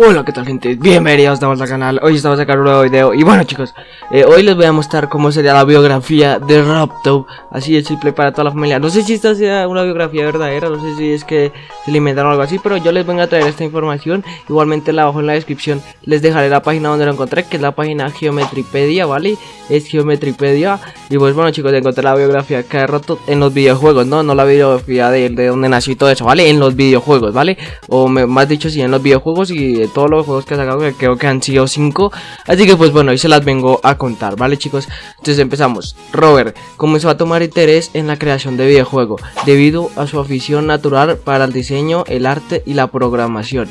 Hola, ¿qué tal gente? Bienvenidos vuelta al canal, hoy estamos a sacar un nuevo video Y bueno chicos, eh, hoy les voy a mostrar cómo sería la biografía de Raptop Así de simple para toda la familia No sé si esta sea una biografía verdadera, no sé si es que se le inventaron algo así Pero yo les vengo a traer esta información Igualmente abajo en la descripción les dejaré la página donde lo encontré Que es la página Geometripedia, ¿vale? Es Geometripedia Y pues bueno chicos, encontré la biografía que de Raptop en los videojuegos, ¿no? No la biografía de, de donde nació y todo eso, ¿vale? En los videojuegos, ¿vale? O más dicho, sí, en los videojuegos y todos los juegos que ha sacado, que creo que han sido 5. Así que pues bueno, hoy se las vengo a contar, ¿vale chicos? Entonces empezamos. Robert comenzó a tomar interés en la creación de videojuegos debido a su afición natural para el diseño, el arte y la programación.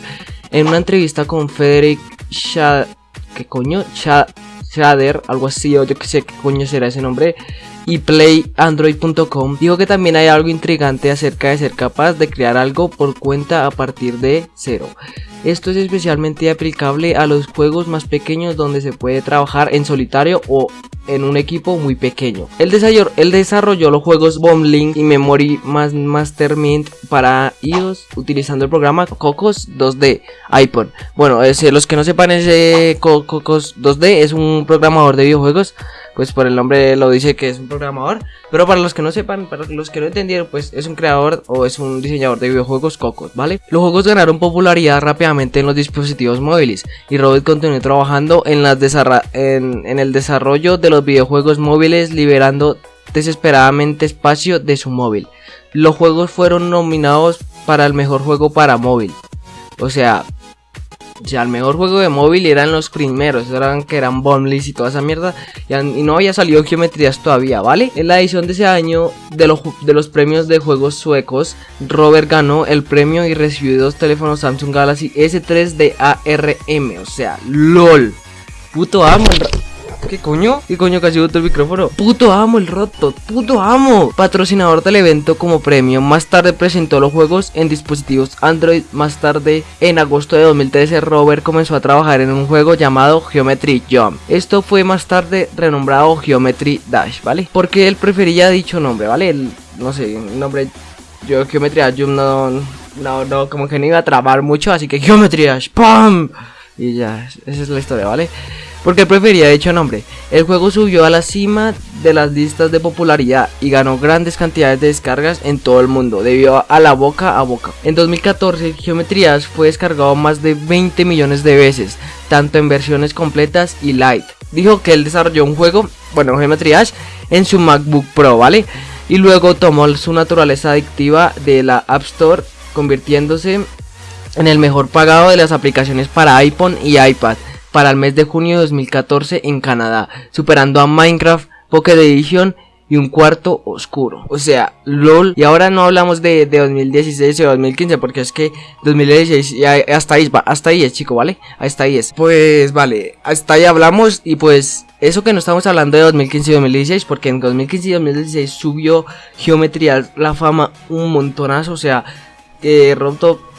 En una entrevista con Frederick Shad... ¿Qué coño? Shader, algo así, o yo que sé qué coño será ese nombre y playandroid.com dijo que también hay algo intrigante acerca de ser capaz de crear algo por cuenta a partir de cero. Esto es especialmente aplicable a los juegos más pequeños donde se puede trabajar en solitario o en un equipo muy pequeño. El desarrolló, desarrolló los juegos Bombling y Memory Mastermind para iOS utilizando el programa Cocos 2D iPhone. Bueno, los que no sepan ese Cocos 2D es un programador de videojuegos pues por el nombre lo dice que es un programador. Pero para los que no sepan, para los que no entendieron, pues es un creador o es un diseñador de videojuegos cocos, ¿vale? Los juegos ganaron popularidad rápidamente en los dispositivos móviles y Robert continuó trabajando en, en el desarrollo de los videojuegos móviles liberando desesperadamente espacio de su móvil. Los juegos fueron nominados para el mejor juego para móvil. O sea, ya el mejor juego de móvil eran los primeros, eran que eran Bombless y toda esa mierda, y, no había salido geometrías todavía, ¿vale? En la edición de ese año de, los de los premios de juegos suecos, Robert ganó el premio y recibió dos teléfonos Samsung Galaxy S3 de ARM, o sea, LOL. Puto amo ¿Qué coño? ¿Qué coño casi botó el micrófono? Puto amo el roto, puto amo. Patrocinador del evento como premio. Más tarde presentó los juegos en dispositivos Android. Más tarde, en agosto de 2013, Robert comenzó a trabajar en un juego llamado Geometry Jump. Esto fue más tarde renombrado Geometry Dash, ¿vale? Porque él prefería dicho nombre, ¿vale? El, no sé, el nombre yo Geometry Jump no, no, no, como que no iba a trabar mucho, así que Geometry Dash, ¡pam! Y ya, esa es la historia, ¿vale? Porque prefería dicho nombre. El juego subió a la cima de las listas de popularidad y ganó grandes cantidades de descargas en todo el mundo debido a la boca a boca. En 2014 Geometrías fue descargado más de 20 millones de veces, tanto en versiones completas y light. Dijo que él desarrolló un juego, bueno, Geometrías, en su MacBook Pro, ¿vale? Y luego tomó su naturaleza adictiva de la App Store, convirtiéndose en el mejor pagado de las aplicaciones para iPhone y iPad para el mes de junio de 2014 en Canadá, superando a Minecraft, Pocket Edition y un cuarto oscuro. O sea, LOL. Y ahora no hablamos de, 2016 o 2015 porque es que 2016 ya hasta ahí, hasta ahí es, chico, ¿vale? Hasta ahí es. Pues vale, hasta ahí hablamos y pues eso que no estamos hablando de 2015 y 2016 porque en 2015 y 2016 subió Geometría la fama un montonazo, o sea, eh,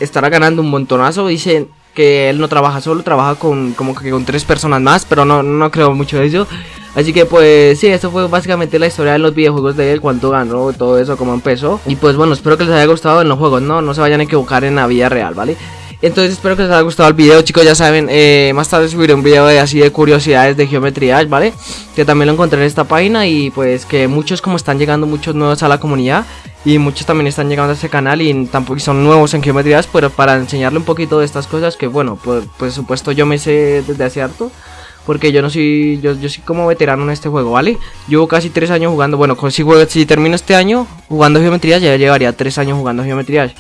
estará ganando un montonazo, dicen que él no trabaja solo, trabaja con como que con tres personas más, pero no, no creo mucho de eso. Así que pues sí, esto fue básicamente la historia de los videojuegos de él, cuánto ganó, todo eso, cómo empezó. Y pues bueno, espero que les haya gustado en los juegos, no, no se vayan a equivocar en la vida real, ¿vale? Entonces espero que les haya gustado el video chicos, ya saben, eh, más tarde subiré un video de así de curiosidades de geometría, ¿vale? Que también lo encontré en esta página y pues que muchos como están llegando muchos nuevos a la comunidad y muchos también están llegando a este canal y tampoco son nuevos en geometrías, pero para enseñarle un poquito de estas cosas que bueno, pues por supuesto yo me sé desde hace harto. Porque yo no soy, yo, yo soy como veterano en este juego, ¿vale? Llevo casi tres años jugando, bueno, si, si termino este año jugando geometrías, ya llevaría tres años jugando geometrías.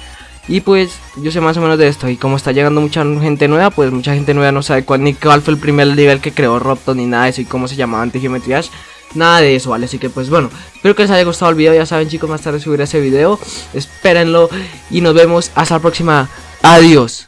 Y pues yo sé más o menos de esto. Y como está llegando mucha gente nueva, pues mucha gente nueva no sabe cuál, ni cuál fue el primer nivel que creó Robton ni nada de eso. Y cómo se llamaba antes Geometrías. Nada de eso, ¿vale? Así que pues bueno, espero que les haya gustado el video. Ya saben chicos, más tarde subiré ese video. Espérenlo y nos vemos hasta la próxima. Adiós.